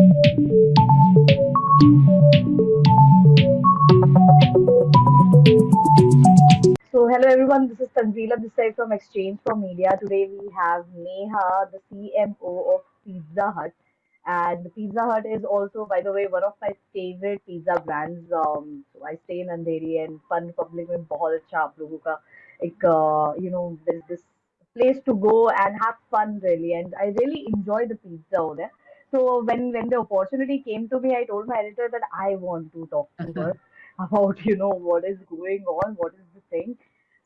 So hello everyone, this is Tanzila Desai from Exchange for Media. Today we have Neha, the CMO of Pizza Hut. And Pizza Hut is also, by the way, one of my favorite pizza brands. Um, so I stay in Andheri and Fun Republic में बहुत अच्छा you know there's this place to go and have fun really and I really enjoy the pizza over there. So when when the opportunity came to me, I told my editor that I want to talk to her about you know what is going on, what is the thing.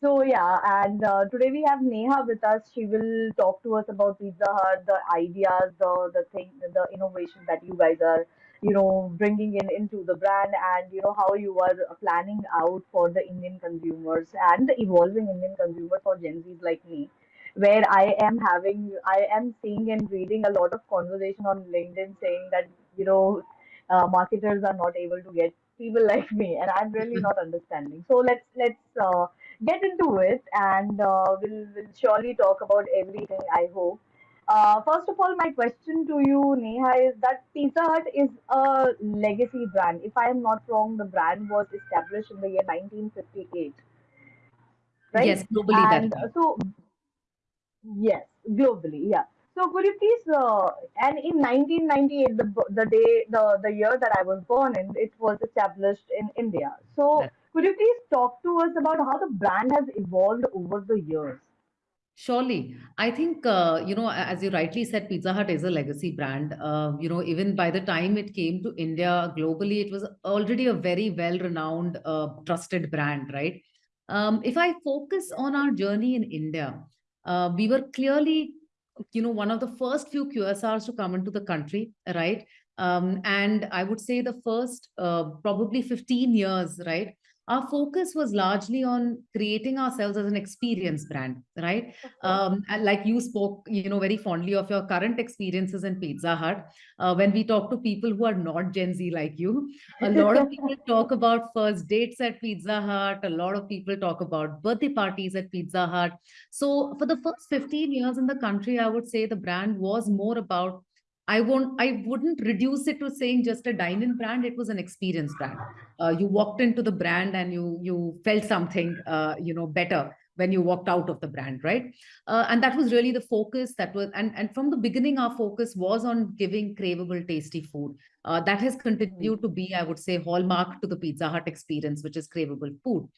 So yeah, and uh, today we have Neha with us. She will talk to us about Pizza Hut, the ideas, the the thing, the innovation that you guys are, you know, bringing in into the brand, and you know how you are planning out for the Indian consumers and the evolving Indian consumers for Gen Zs like me, where I am having, I am seeing and reading a lot of conversation on LinkedIn saying that you know, uh, marketers are not able to get people like me, and I'm really not understanding. So let's let's uh, get into it and uh, we'll, we'll surely talk about everything, I hope. Uh, first of all, my question to you, Neha, is that Pizza Hut is a legacy brand. If I am not wrong, the brand was established in the year 1958, right? Yes, globally And uh, so, yes, globally, yeah. So could you please, uh, and in 1998, the the day, the the year that I was born in, it was established in India. So could you please talk to us about how the brand has evolved over the years? Surely. I think, uh, you know, as you rightly said, Pizza Hut is a legacy brand. Uh, you know, even by the time it came to India globally, it was already a very well-renowned, uh, trusted brand, right? Um, if I focus on our journey in India, uh, we were clearly, you know, one of the first few QSRs to come into the country, right? Um, and I would say the first uh, probably 15 years, right? Our focus was largely on creating ourselves as an experience brand, right? Okay. um, like you spoke, you know, very fondly of your current experiences in Pizza Hut. Uh, when we talk to people who are not Gen Z like you, a lot of people talk about first dates at Pizza Hut. A lot of people talk about birthday parties at Pizza Hut. So for the first 15 years in the country, I would say the brand was more about I won't I wouldn't reduce it to saying just a dine-in brand. It was an experience brand. Uh, you walked into the brand and you you felt something uh, you know better when you walked out of the brand, right? Uh, and that was really the focus that was and and from the beginning our focus was on giving craveable tasty food uh, that has continued to be i would say hallmark to the pizza hut experience which is craveable food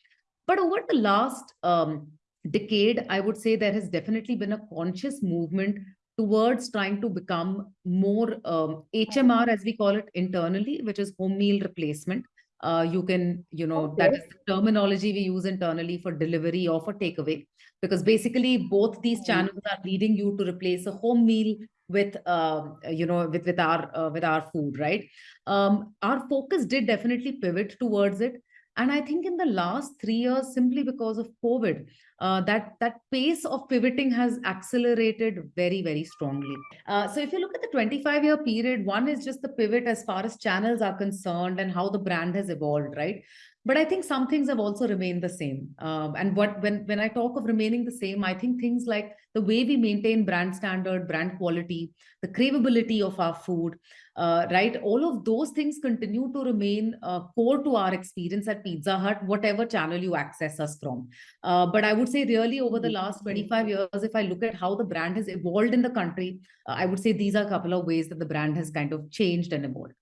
but over the last um, decade i would say there has definitely been a conscious movement towards trying to become more um, hmr as we call it internally which is home meal replacement uh, you can, you know, that Okay. is the terminology we use internally for delivery or for takeaway, because basically both these Hmm. channels are leading you to replace a home meal with, um, you know, with with our uh, with our food, right? Um, our focus did definitely pivot towards it, and I think in the last three years, simply because of COVID, uh, that that pace of pivoting has accelerated very very strongly. Uh, so if you look at the 25 year period, one is just the pivot as far as channels are concerned and how the brand has evolved, right? But I think some things have also remained the same. Um, and what when when I talk of remaining the same, I think things like the way we maintain brand standard, brand quality, the craveability of our food, uh, right? All of those things continue to remain uh, core to our experience at Pizza Hut, whatever channel you access us from. Uh, but I would say really over the last 25 years, if I look at how the brand has evolved in the country, uh, I would say these are a couple of ways that the brand has kind of changed and evolved.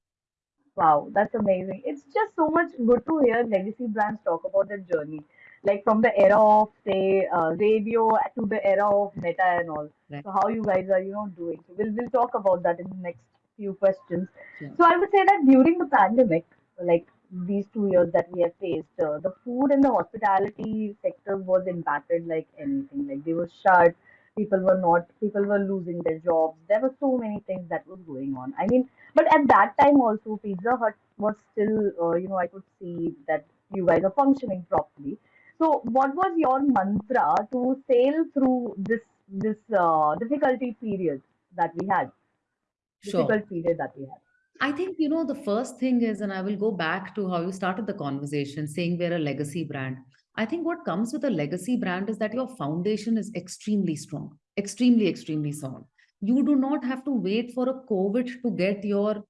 Wow, that's amazing. It's just so much good to hear legacy brands talk about their journey, like from the era of say uh, radio to the era of Meta and all. Right. So how you guys are, you know, doing. So we'll we'll talk about that in the next few questions. So I would say that during the pandemic, like these two years that we have faced, uh, the food and the hospitality sector was impacted like anything. Like they were shut. People were not. People were losing their jobs. There were so many things that were going on. I mean but at that time also, Pizza Hut was still, uh, you know, I could see that you guys are functioning properly. So, what was your mantra to sail through this this uh, difficulty period that we had? Sure. Difficult period that we had. I think, you know, the first thing is, and I will go back to how you started the conversation, saying we're a legacy brand. I think what comes with a legacy brand is that your foundation is extremely strong, extremely, extremely strong. You do not have to wait for a COVID to get your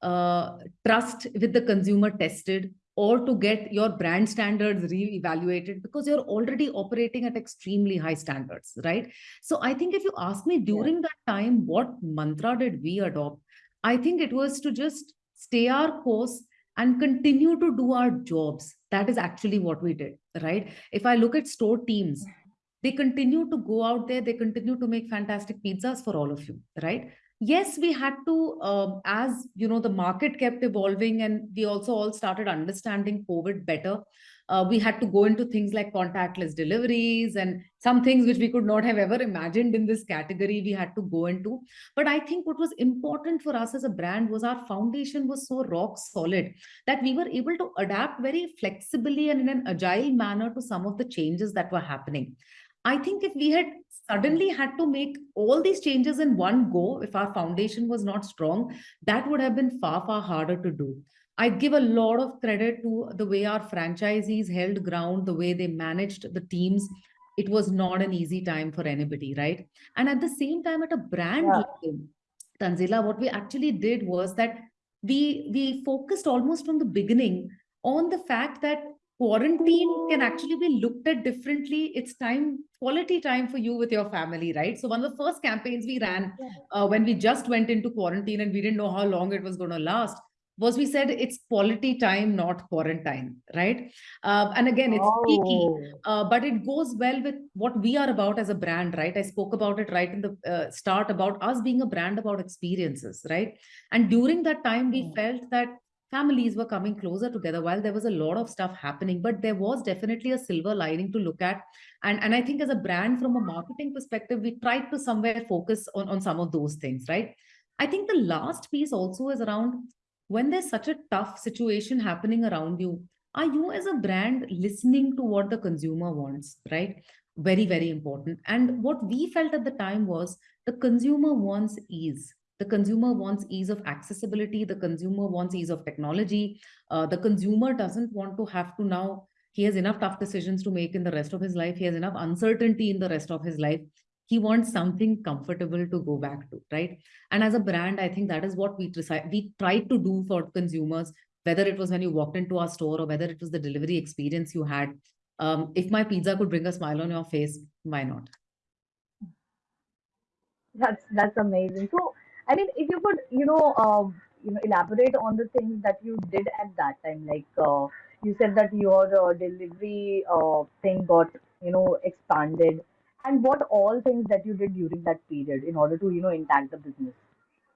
uh, trust with the consumer tested or to get your brand standards re-evaluated because you're already operating at extremely high standards, right? So I think if you ask me during yeah. that time, what mantra did we adopt? I think it was to just stay our course and continue to do our jobs. That is actually what we did, right? If I look at store teams, they continue to go out there, they continue to make fantastic pizzas for all of you, right? Yes we had to uh, as you know the market kept evolving and we also all started understanding covid better uh, we had to go into things like contactless deliveries and some things which we could not have ever imagined in this category we had to go into. But i think what was important for us as a brand was our foundation was so rock solid that we were able to adapt very flexibly and in an agile manner to some of the changes that were happening I think if we had suddenly had to make all these changes in one go, if our foundation was not strong, that would have been far, far harder to do. I give a lot of credit to the way our franchisees held ground, the way they managed the teams. It was not an easy time for anybody, right? And at the same time, at a brand yeah. level, Tanzila, what we actually did was that we we focused almost from the beginning on the fact that quarantine can actually be looked at differently. It's time, quality time for you with your family, right? So one of the first campaigns we ran uh, when we just went into quarantine and we didn't know how long it was going to last was we said it's quality time, not quarantine, right? Uh, and again, it's oh. uh, but it goes well with what we are about as a brand, right? I spoke about it right in the uh, start about us being a brand about experiences, right? And during that time, we felt that families were coming closer together while there was a lot of stuff happening but there was definitely a silver lining to look at. And and i think as a brand from a marketing perspective we tried to somewhere focus on on some of those things right? I think the last piece also is around when there's such a tough situation happening around you are you as a brand listening to what the consumer wants right? Very very important. And what we felt at the time was the consumer wants ease the consumer wants ease of accessibility the consumer wants ease of technology. Uh, the consumer doesn't want to have to now he has enough tough decisions to make in the rest of his life he has enough uncertainty in the rest of his life. He wants something comfortable to go back to right? And as a brand i think that is what we we tried to do for consumers whether it was when you walked into our store or whether it was the delivery experience you had. Um, if my pizza could bring a smile on your face why not? That's that's amazing. So I mean, if you could, you know, uh, you know, elaborate on the things that you did at that time. Like uh, you said that your uh, delivery uh, thing got, you know, expanded, and what all things that you did during that period in order to, you know, intact the business.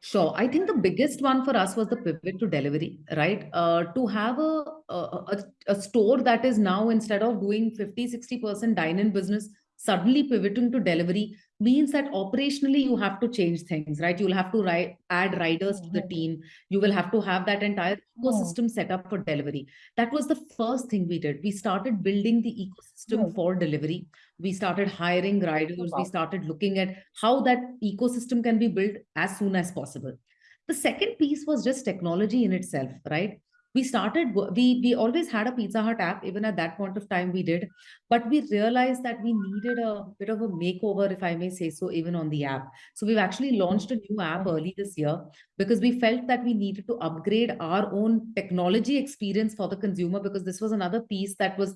Sure. I think the biggest one for us was the pivot to delivery, right? Uh, to have a, a, a store that is now instead of doing 50, 60% dine-in business, suddenly pivoting to delivery means that operationally you have to change things, right? You'll have to write, add riders to the team. You will have to have that entire ecosystem set up for delivery. That was the first thing we did. We started building the ecosystem for delivery. We started hiring riders. We started looking at how that ecosystem can be built as soon as possible. The second piece was just technology in itself, right? We started we we always had a pizza hut app even at that point of time we did but we realized that we needed a bit of a makeover if i may say so even on the app. So we've actually launched a new app early this year because we felt that we needed to upgrade our own technology experience for the consumer because this was another piece that was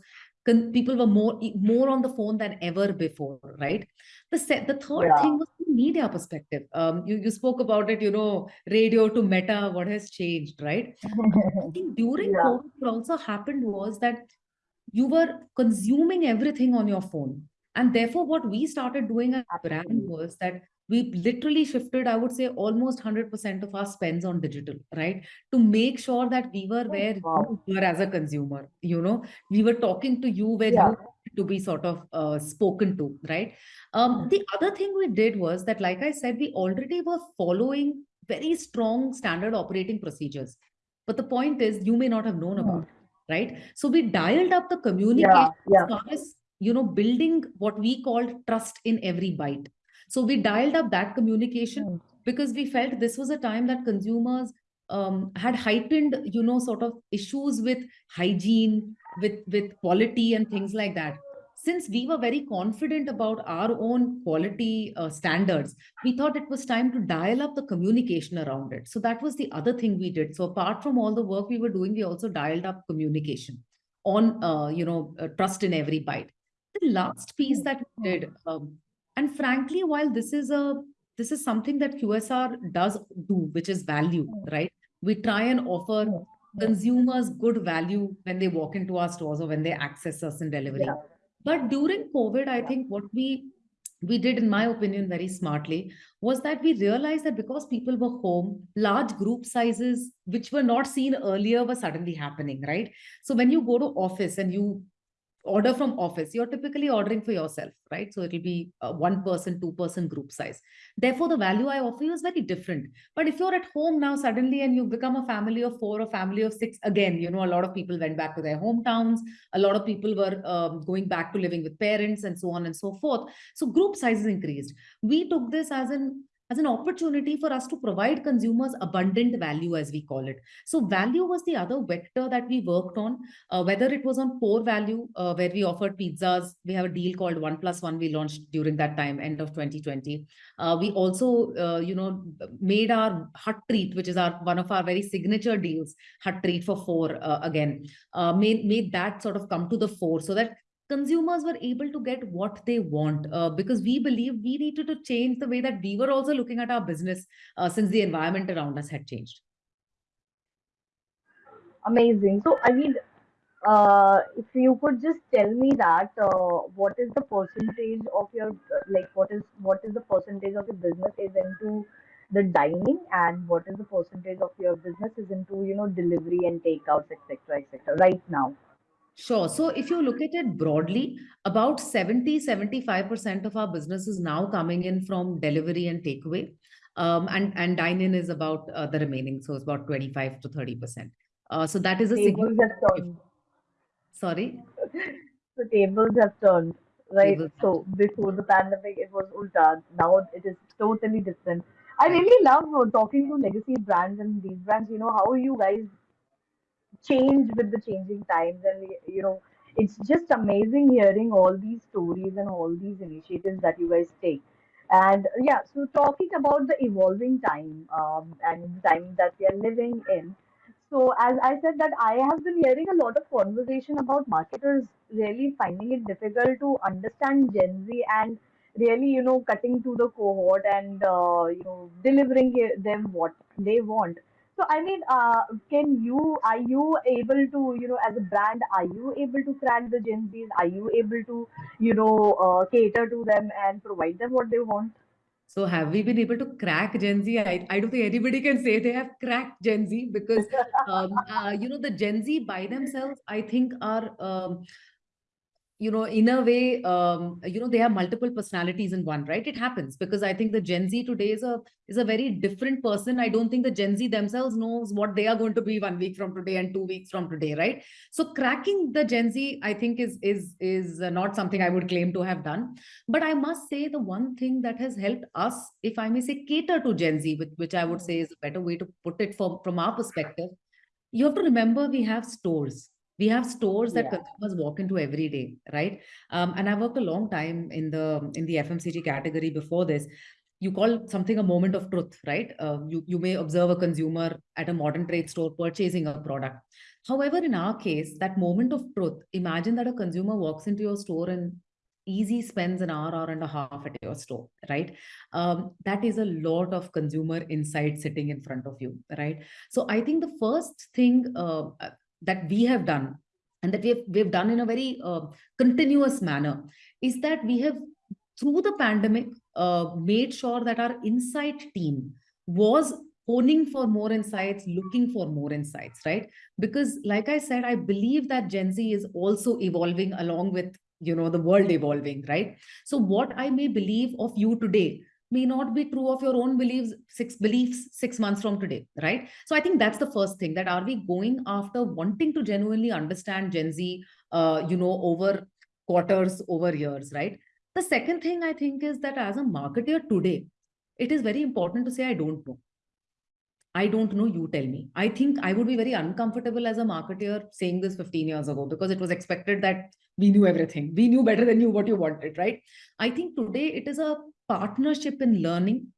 people were more more on the phone than ever before right? The set the third yeah. thing was the media perspective. Um you, you spoke about it you know radio to meta what has changed right? I think during yeah. covid what also happened was that you were consuming everything on your phone. And therefore what we started doing as a brand was that we literally shifted, I would say, almost 100% of our spends on digital, right? To make sure that we were oh, where wow. you were as a consumer, you know, we were talking to you where yeah. you to be sort of uh, spoken to, right? Um, mm-hmm. the other thing we did was that, like I said, we already were following very strong standard operating procedures. But the point is, you may not have known about it, right? So we dialed up the communication yeah, yeah. as far as, you know, building what we called trust in every bite so we dialed up that communication mm. because we felt this was a time that consumers um, had heightened, you know, sort of issues with hygiene, with with quality and things like that. since we were very confident about our own quality uh, standards, we thought it was time to dial up the communication around it. So that was the other thing we did. So apart from all the work we were doing, we also dialed up communication on, uh, you know, uh, trust in every bite. The last piece that we did, um, and frankly, while this is a this is something that QSR does do, which is value, right? We try and offer consumers good value when they walk into our stores or when they access us in delivery. Yeah. But during COVID, I think what we we did, in my opinion, very smartly was that we realized that because people were home, large group sizes, which were not seen earlier, were suddenly happening, right? So when you go to office and you order from office, you're typically ordering for yourself, right? So it'll be a one person, two person group size. Therefore, the value I offer you is very different. But if you're at home now suddenly and you become a family of four or family of six, again, you know, a lot of people went back to their hometowns. A lot of people were um, going back to living with parents and so on and so forth. So group sizes increased. We took this as an as an opportunity for us to provide consumers abundant value, as we call it. So value was the other vector that we worked on, uh, whether it was on core value, uh, where we offered pizzas. We have a deal called One Plus One we launched during that time, end of 2020. Uh, we also, uh, you know, made our hut treat, which is our one of our very signature deals, hut treat for four uh, again, uh, made, made that sort of come to the fore so that consumers were able to get what they want uh, because we believe we needed to change the way that we were also looking at our business uh, since the environment around us had changed. Amazing. So, I mean, uh, if you could just tell me that uh, what is the percentage of your like what is what is the percentage of your business is into the dining and what is the percentage of your business is into you know delivery and takeouts etc etc right now Sure. So if you look at it broadly, about 70, 75% of our business is now coming in from delivery and takeaway. Um, and, and dine-in is about uh, the remaining. So it's about 25 to 30%. Uh, so that is a tables turned. Sorry? the tables have turned, right? Tables so before the pandemic, it was ulta. Now it is totally different. I really love talking to legacy brands and these brands. You know how you guys change with the changing times and you know it's just amazing hearing all these stories and all these initiatives that you guys take. And yeah so talking about the evolving time um, and the time that we are living in. So as i said that i have been hearing a lot of conversation about marketers really finding it difficult to understand gen z and really you know cutting to the cohort and uh, you know delivering them what they want so I mean, uh, can you are you able to you know as a brand are you able to crack the Gen Zs? Are you able to you know uh, cater to them and provide them what they want? So have we been able to crack Gen Z? I, I don't think anybody can say they have cracked Gen Z because um, uh, you know the Gen Z by themselves I think are um, you know in a way um, you know they have multiple personalities in one right? It happens because i think the gen z today is a is a very different person. I don't think the gen z themselves knows what they are going to be one week from today and two weeks from today right? So cracking the gen z i think is is is not something i would claim to have done. But i must say the one thing that has helped us if i may say cater to gen z which, which i would say is a better way to put it from from our perspective. You have to remember we have stores we have stores that yeah. consumers walk into every day right? Um, and i worked a long time in the in the fmcg category before this. You call something a moment of truth right? Uh, you you may observe a consumer at a modern trade store purchasing a product. However in our case that moment of truth imagine that a consumer walks into your store and easy spends an hour hour and a half at your store right? Um, that is a lot of consumer insight sitting in front of you right? So i think the first thing uh, that we have done and that we have, we have done in a very uh, continuous manner is that we have through the pandemic uh, made sure that our insight team was honing for more insights looking for more insights right? Because like i said i believe that gen z is also evolving along with you know the world evolving right? So what i may believe of you today may not be true of your own beliefs six beliefs six months from today right so i think that's the first thing that are we going after wanting to genuinely understand gen z uh, you know over quarters over years right the second thing i think is that as a marketer today it is very important to say i don't know I don't know, you tell me. I think I would be very uncomfortable as a marketer saying this 15 years ago because it was expected that we knew everything. We knew better than you what you wanted, right? I think today it is a partnership in learning.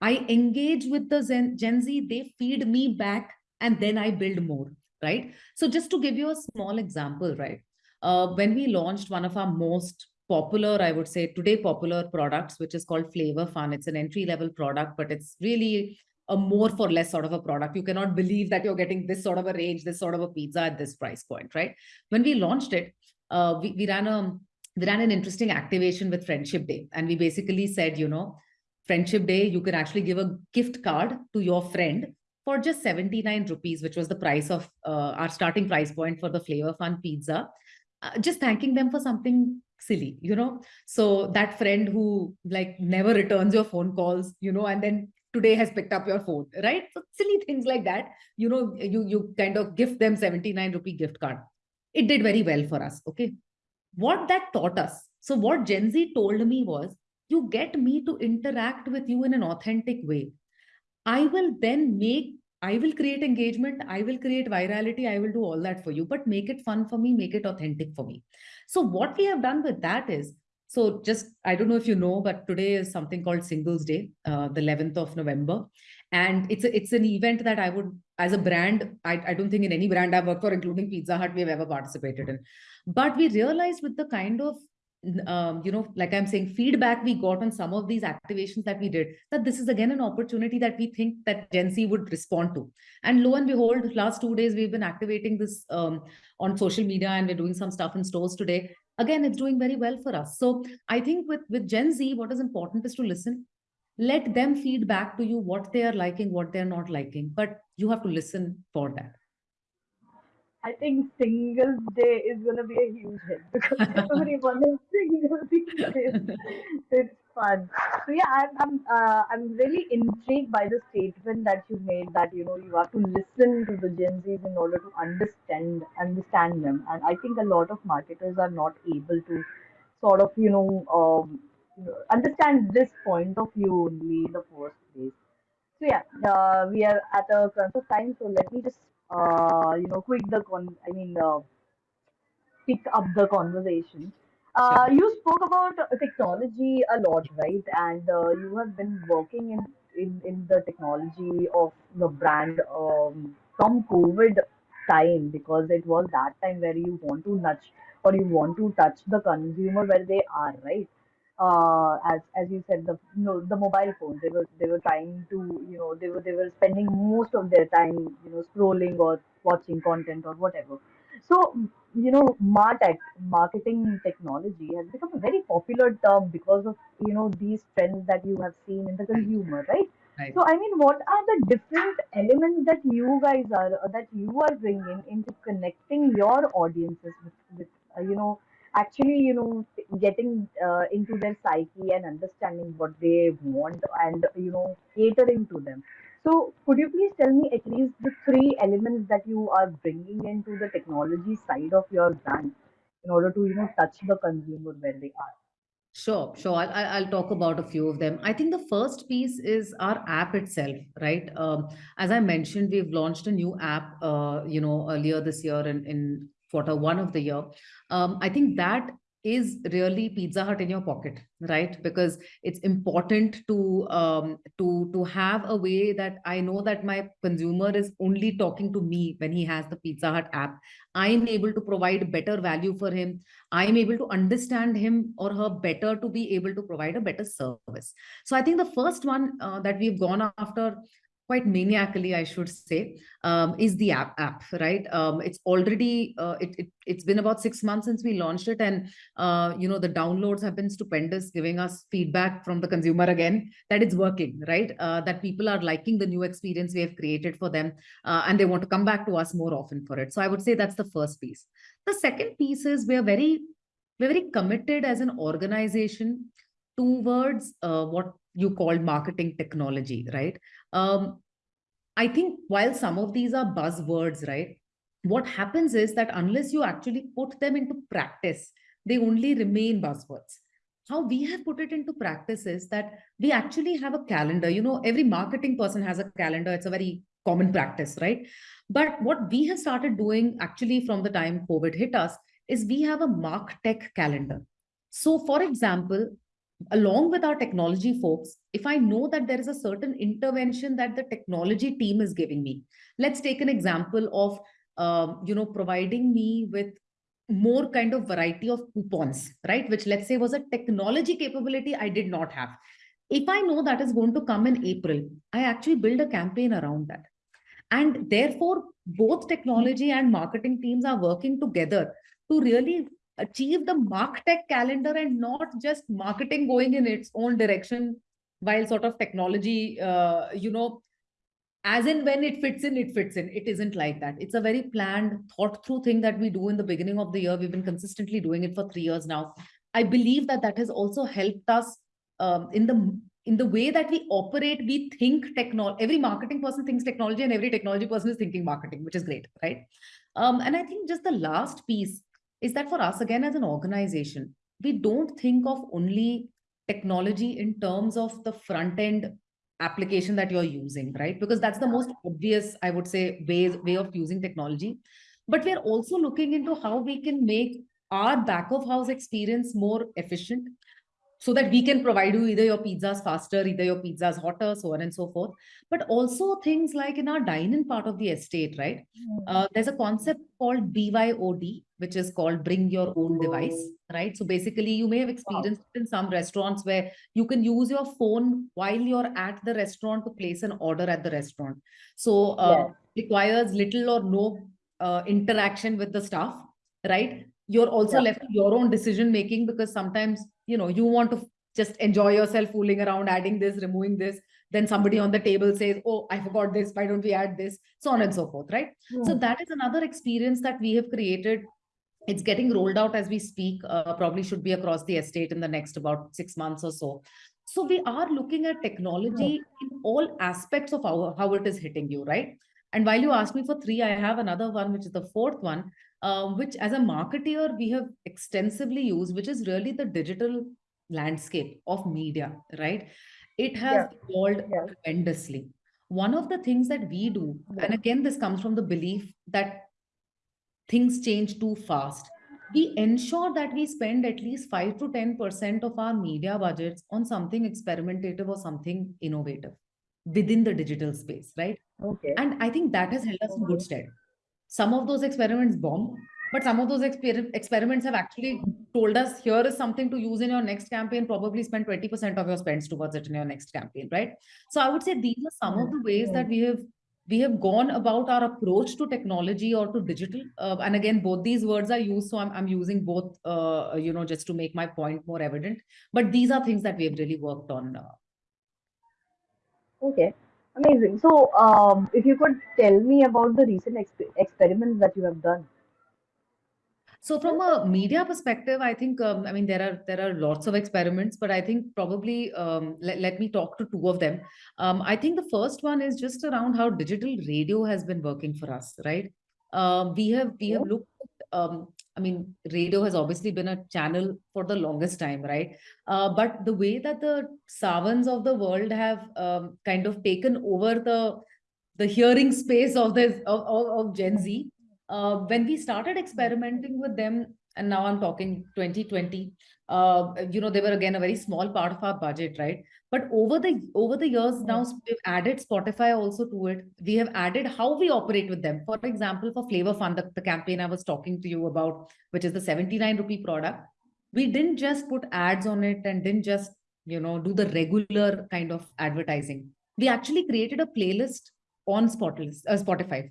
I engage with the Gen, Gen Z, they feed me back, and then I build more, right? So, just to give you a small example, right? Uh, when we launched one of our most popular, I would say today popular products, which is called Flavor Fun. It's an entry level product, but it's really a more for less sort of a product. You cannot believe that you're getting this sort of a range, this sort of a pizza at this price point, right? When we launched it, uh, we, we ran a we ran an interesting activation with Friendship Day, and we basically said, you know, Friendship Day, you can actually give a gift card to your friend for just 79 rupees, which was the price of uh, our starting price point for the Flavor Fun pizza. Uh, just thanking them for something silly, you know. So that friend who like never returns your phone calls, you know, and then today has picked up your phone, right? So silly things like that, you know, you you kind of gift them 79 rupee gift card. It did very well for us. Okay. What that taught us. So what Gen Z told me was, you get me to interact with you in an authentic way. I will then make I will create engagement, I will create virality, I will do all that for you, but make it fun for me, make it authentic for me. So, what we have done with that is so just, I don't know if you know, but today is something called Singles Day, uh, the 11th of November. And it's a, it's an event that I would, as a brand, I, I don't think in any brand I've worked for, including Pizza Hut, we've ever participated in. But we realized with the kind of um, you know, like I'm saying, feedback we got on some of these activations that we did, that this is again an opportunity that we think that Gen Z would respond to. And lo and behold, last two days we've been activating this um, on social media and we're doing some stuff in stores today. Again, it's doing very well for us. So I think with, with Gen Z, what is important is to listen. Let them feed back to you what they are liking, what they're not liking, but you have to listen for that. I think Singles Day is going to be a huge hit because everyone is single these days. It's fun. So yeah, I'm I'm uh, I'm really intrigued by the statement that you made that you know you have to listen to the Gen Zs in order to understand understand them, and I think a lot of marketers are not able to sort of you know um, understand this point of view only in the first place. So yeah, uh, we are at a crunch of time, so let me just uh, you know quick the con. I mean, uh, pick up the conversation. Uh, you spoke about technology a lot, right? And uh, you have been working in, in in the technology of the brand um, from COVID time because it was that time where you want to nudge or you want to touch the consumer where they are, right? Uh, as as you said, the no, the mobile phones they were they were trying to you know they were they were spending most of their time you know scrolling or watching content or whatever so, you know, MarTech, marketing technology, has become a very popular term because of, you know, these trends that you have seen in the consumer, right? Right. So, I mean, what are the different elements that you guys are, that you are bringing into connecting your audiences with, with uh, you know, actually, you know, getting uh, into their psyche and understanding what they want and, you know, catering to them? So, could you please tell me at least the three elements that you are bringing into the technology side of your brand in order to, you know, touch the consumer where they are? Sure, sure. I'll, I'll talk about a few of them. I think the first piece is our app itself, right? Um, as I mentioned, we've launched a new app, uh, you know, earlier this year in, in quarter one of the year. Um, I think that is really Pizza Hut in your pocket, right? Because it's important to um, to to have a way that I know that my consumer is only talking to me when he has the Pizza Hut app. I'm able to provide better value for him I am able to understand him or her better to be able to provide a better service. So I think the first one uh, that we've gone after quite maniacally, I should say, um, is the app app, right? Um, it's already uh, it, it it's been about six months since we launched it, and uh, you know the downloads have been stupendous, giving us feedback from the consumer again that it's working, right? Uh, that people are liking the new experience we have created for them, uh, and they want to come back to us more often for it. So I would say that's the first piece. The second piece is we are very we're very committed as an organization towards uh, what you call marketing technology, right? Um, I think while some of these are buzzwords, right? What happens is that unless you actually put them into practice, they only remain buzzwords. How we have put it into practice is that we actually have a calendar. You know, every marketing person has a calendar. It's a very common practice, right? But what we have started doing actually from the time COVID hit us is we have a MarTech calendar. So, for example, along with our technology folks, if I know that there is a certain intervention that the technology team is giving me, let's take an example of, um, you know, providing me with more kind of variety of coupons, right? Which let's say was a technology capability I did not have. If I know that is going to come in April, I actually build a campaign around that. And therefore, both technology and marketing teams are working together to really achieve the MarTech calendar and not just marketing going in its own direction while sort of technology, uh, you know, as in when it fits in, it fits in. It isn't like that. It's a very planned, thought through thing that we do in the beginning of the year. We've been consistently doing it for three years now. I believe that that has also helped us um, in the in the way that we operate. We think technology. Every marketing person thinks technology, and every technology person is thinking marketing, which is great, right? Um, and I think just the last piece is that for us again as an organization, we don't think of only technology in terms of the front end application that you're using, right? Because that's the most obvious, I would say, way, way of using technology. But we're also looking into how we can make our back of house experience more efficient so that we can provide you either your pizzas faster, either your pizzas hotter, so on and so forth. But also things like in our dine-in part of the estate, right? Mm. Uh, there's a concept called BYOD, which is called bring your own device, right? So basically you may have experienced wow. in some restaurants where you can use your phone while you're at the restaurant to place an order at the restaurant. So uh, yes. requires little or no uh, interaction with the staff, right? You're also yeah. left to your own decision making because sometimes you know you want to just enjoy yourself fooling around adding this removing this. Then somebody on the table says oh i forgot this. Why don't we add this? So on and so forth right? So hmm. that is another experience that we have created. It's getting rolled out as we speak uh, probably should be across the estate in the next about six months or so. So we are looking at technology in all aspects of our how it is hitting you right? And while you asked me for three i have another one which is the fourth one um, which as a marketeer we have extensively used, which is really the digital landscape of media, right? It has yeah. evolved yeah. tremendously. One of the things that we do, yeah. and again, this comes from the belief that things change too fast. We ensure that we spend at least 5 to 10% of our media budgets on something experimentative or something innovative within the digital space, right? Okay. And I think that has held us in good stead some of those experiments bomb but some of those exper experiments have actually told us here is something to use in your next campaign. Probably spend 20% of your spends towards it in your next campaign right? So i would say these are some of the ways that we have we have gone about our approach to technology or to digital uh, and again both these words are used so i'm, I'm using both uh, you know just to make my point more evident. But these are things that we have really worked on uh. okay Amazing. So, um, if you could tell me about the recent exp experiments that you have done. So from a media perspective, I think um, I mean there are there are lots of experiments, but I think probably um, let, let me talk to two of them. Um, I think the first one is just around how digital radio has been working for us, right? Uh, we have we have looked um, I mean, radio has obviously been a channel for the longest time, right? Uh, but the way that the Saavns of the world have um, kind of taken over the the hearing space of this of, of, of Gen Z, uh, when we started experimenting with them, and now I'm talking 2020, uh, you know, they were again a very small part of our budget, right? But over the over the years now, we've added Spotify also to it. We have added how we operate with them. For example, for Flavor Fun, the, the campaign I was talking to you about, which is the 79 rupee product, we didn't just put ads on it and didn't just, you know, do the regular kind of advertising. We actually created a playlist on Spotify, uh,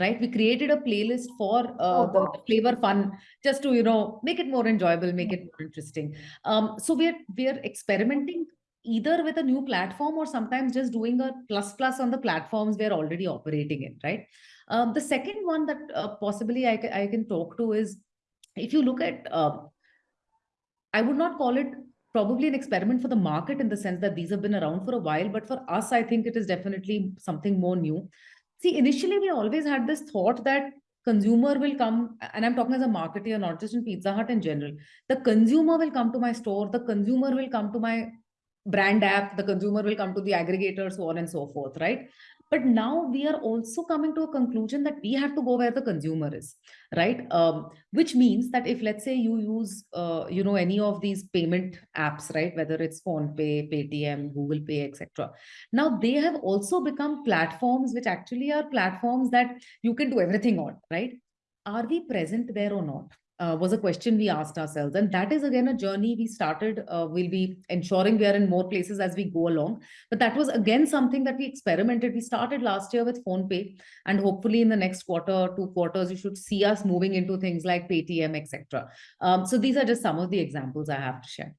right we created a playlist for uh, oh, flavor fun just to you know make it more enjoyable make it more interesting um, so we're we're experimenting either with a new platform or sometimes just doing a plus plus on the platforms we're already operating in right? Um, the second one that uh, possibly I, I can talk to is if you look at uh, i would not call it probably an experiment for the market in the sense that these have been around for a while but for us i think it is definitely something more new. See initially we always had this thought that consumer will come and i'm talking as a marketer not just in pizza hut in general the consumer will come to my store the consumer will come to my brand app the consumer will come to the aggregator so on and so forth right? But now we are also coming to a conclusion that we have to go where the consumer is right? Um, which means that if let's say you use uh, you know any of these payment apps right whether it's PhonePe paytm google pay etc now they have also become platforms which actually are platforms that you can do everything on right? Are we present there or not uh, was a question we asked ourselves. And that is again a journey we started. Uh, we'll be ensuring we are in more places as we go along. But that was again something that we experimented. We started last year with PhonePe, and hopefully in the next quarter, two quarters, you should see us moving into things like Paytm, etc. Um, so these are just some of the examples I have to share.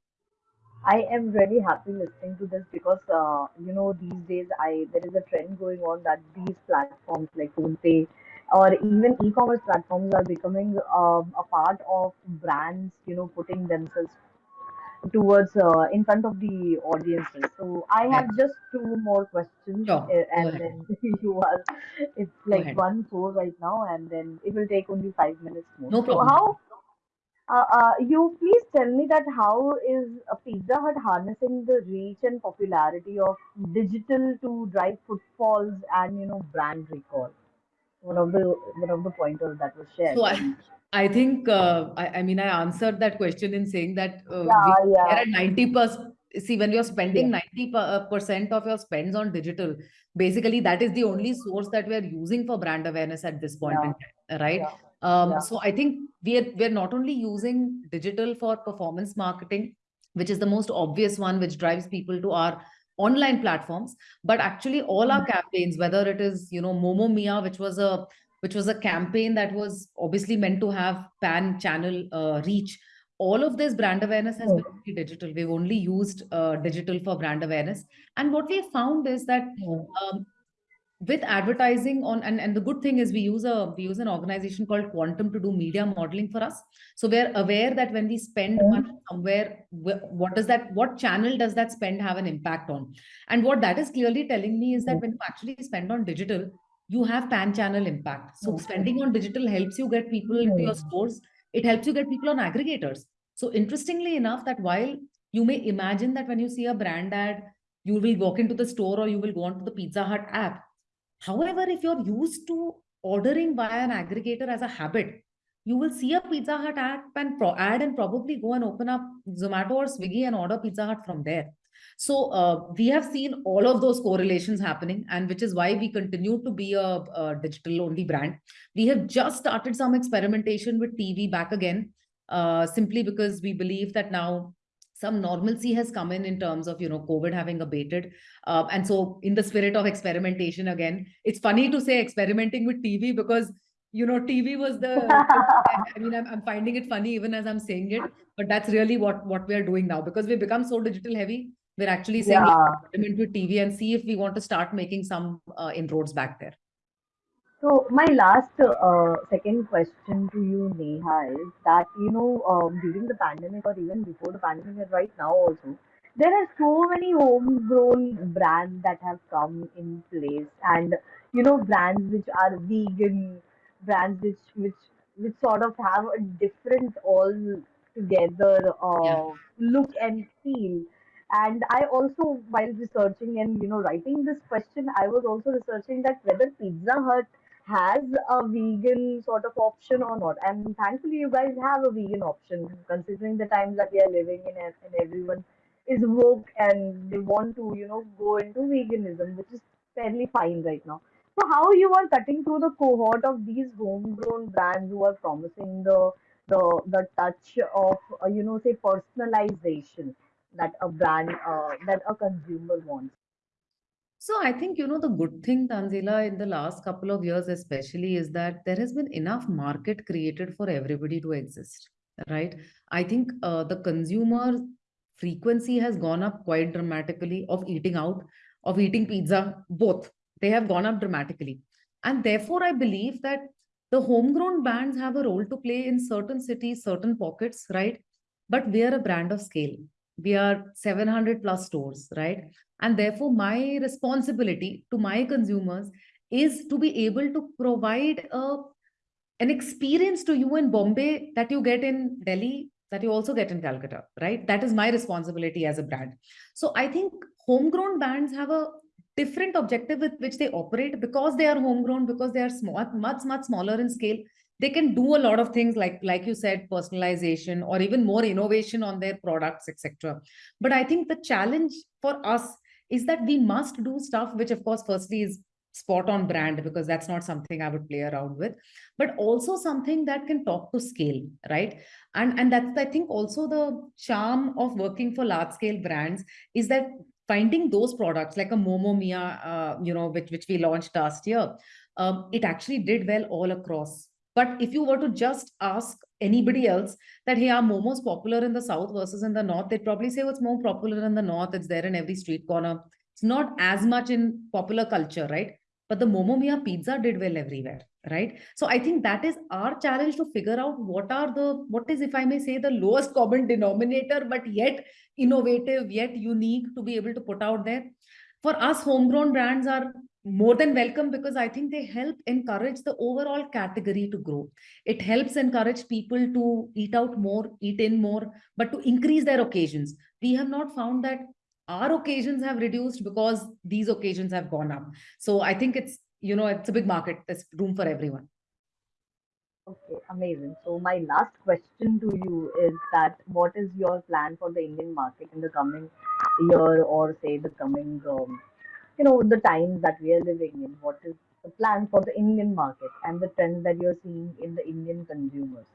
I am really happy listening to this because uh, you know these days I there is a trend going on that these platforms like PhonePe or even e-commerce platforms are becoming um, a part of brands, you know, putting themselves towards uh, in front of the audiences. So I Yeah, have just two more questions, sure. uh, and then you are. It's like one four right now, and then it will take only five minutes more. No So how? Uh, uh, you please tell me that how is a Pizza Hut harnessing the reach and popularity of digital to drive footfalls and you know brand recall? One of the one of the pointers that was shared So I. I think uh, I, I mean I answered that question in saying that uh, we Yeah, are yeah, at 90%. See, when you're spending 90% of your spends on digital, basically that is the only source that we are using for brand awareness at this point yeah, in time, right? yeah, Um, yeah. so I think we are we're not only using digital for performance marketing, which is the most obvious one, which drives people to our online platforms, but actually all our campaigns, whether it is you know Momo Mia, which was a which was a campaign that was obviously meant to have pan channel uh, reach. All of this brand awareness has Hmm, been digital. We've only used uh, digital for brand awareness. And what we found is that hmm, um, with advertising on and, and the good thing is we use a we use an organization called quantum to do media modeling for us. So we're aware that when we spend money hmm, somewhere what does that what channel does that spend have an impact on? And what that is clearly telling me is that when you actually spend on digital you have pan channel impact. So hmm, spending on digital helps you get people into your stores. It helps you get people on aggregators. So interestingly enough that while you may imagine that when you see a brand ad you will walk into the store or you will go onto the pizza hut app However, if you're used to ordering via an aggregator as a habit, you will see a Pizza Hut app and pro- ad and probably go and open up Zomato or Swiggy and order Pizza Hut from there. So uh, we have seen all of those correlations happening, and which is why we continue to be a, a digital only brand. We have just started some experimentation with TV back again, uh, simply because we believe that now some normalcy has come in in terms of you know COVID having abated uh, and so, in the spirit of experimentation again, it's funny to say experimenting with TV because you know TV was the. I mean, I'm, I'm finding it funny even as I'm saying it, but that's really what what we're doing now because we've become so digital heavy. We're actually saying Yeah. experiment with TV and see if we want to start making some uh, inroads back there. So my last uh, second question to you, Neha, is that you know um, during the pandemic or even before the pandemic and right now also, there are so many homegrown brands that have come in place, and you know brands which are vegan, brands which which which sort of have a different all together Yeah. uh, look and feel. And I also, while researching and you know writing this question, I was also researching that whether Pizza Hut has a vegan sort of option or not. And thankfully, you guys have a vegan option, considering the times that we are living in, and, everyone is woke and they want to, you know, go into veganism, which is fairly fine right now. So, how you are cutting through the cohort of these homegrown brands who are promising the the the touch of, uh, you know, say personalization that a brand, uh, that a consumer wants. So I think, you know, the good thing, Tanzila, in the last couple of years, especially, is that there has been enough market created for everybody to exist, right? I think uh, the consumer frequency has gone up quite dramatically of eating out, of eating pizza, both. They have gone up dramatically. And therefore, I believe that the homegrown brands have a role to play in certain cities, certain pockets, right? But we are a brand of scale. We are 700 plus stores, right? And therefore, my responsibility to my consumers is to be able to provide a, an experience to you in Bombay that you get in Delhi, that you also get in Calcutta, right? That is my responsibility as a brand. So I think homegrown brands have a different objective with which they operate because they are homegrown, because they are small, much, much smaller in scale. They can do a lot of things like, like you said, personalization or even more innovation on their products, etc. But I think the challenge for us is that we must do stuff which, of course, firstly is spot on brand because that's not something I would play around with, but also something that can talk to scale, right? And and that's I think also the charm of working for large scale brands is that finding those products like a Momo Mia, uh, you know, which which we launched last year, um, it actually did well all across. But if you were to just ask anybody else that hey, are momos popular in the south versus in the north, they'd probably say what's more popular in the north. It's there in every street corner. It's not as much in popular culture, right? but the Momo Mia pizza did well everywhere, right? So I think that is our challenge to figure out what are the, what is, if I may say, the lowest common denominator, but yet innovative, yet unique to be able to put out there. For us, homegrown brands are more than welcome because I think they help encourage the overall category to grow. It helps encourage people to eat out more, eat in more, but to increase their occasions. We have not found that our occasions have reduced because these occasions have gone up. So I think it's, you know, it's a big market. There's room for everyone. Okay, amazing. So my last question to you is that what is your plan for the Indian market in the coming year or say the coming, um, you know, the times that we are living in? What is the plan for the Indian market and the trends that you're seeing in the Indian consumers?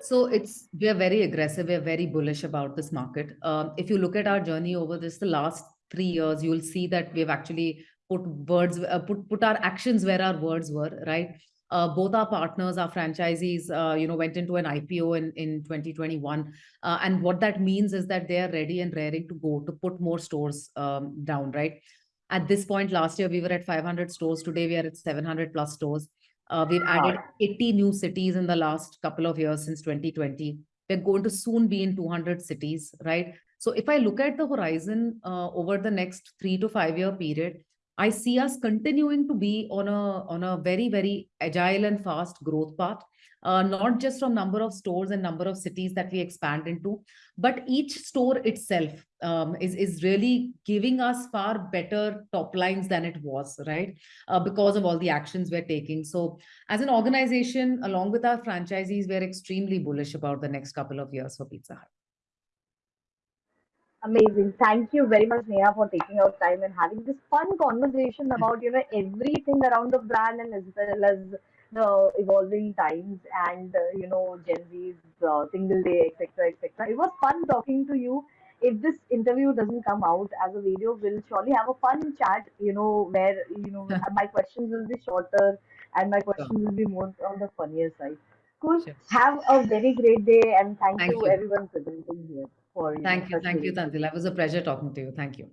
So it's we are very aggressive. We're very bullish about this market. Um, if you look at our journey over this the last three years, you'll see that we've actually put words, uh, put put our actions where our words were. Right. Uh, both our partners, our franchisees, uh, you know, went into an IPO in in 2021, uh, and what that means is that they are ready and raring to go to put more stores um, down. Right. At this point, last year we were at 500 stores. Today we are at 700 plus stores. Uh, we've added 80 new cities in the last couple of years since 2020. We're going to soon be in 200 cities, right? So if I look at the horizon uh, over the next three to five year period, I see us continuing to be on a on a very very agile and fast growth path uh, not just from number of stores and number of cities that we expand into, but each store itself um, is, is really giving us far better top lines than it was, right? Uh, because of all the actions we're taking. So as an organization, along with our franchisees, we're extremely bullish about the next couple of years for Pizza Hut. Amazing. Thank you very much, Neha, for taking out time and having this fun conversation about, you know, everything around the brand and as well as the evolving times and uh, you know Gen Z's uh, single day, etc., etc. It was fun talking to you. If this interview doesn't come out as a video, we'll surely have a fun chat. You know where you know my questions will be shorter and my questions will be more on the funnier side. Cool. Sure. Have a very great day and thank, thank you, you, everyone presenting here. For thank you, thank you, Tanzila. It was a pleasure talking to you. Thank you.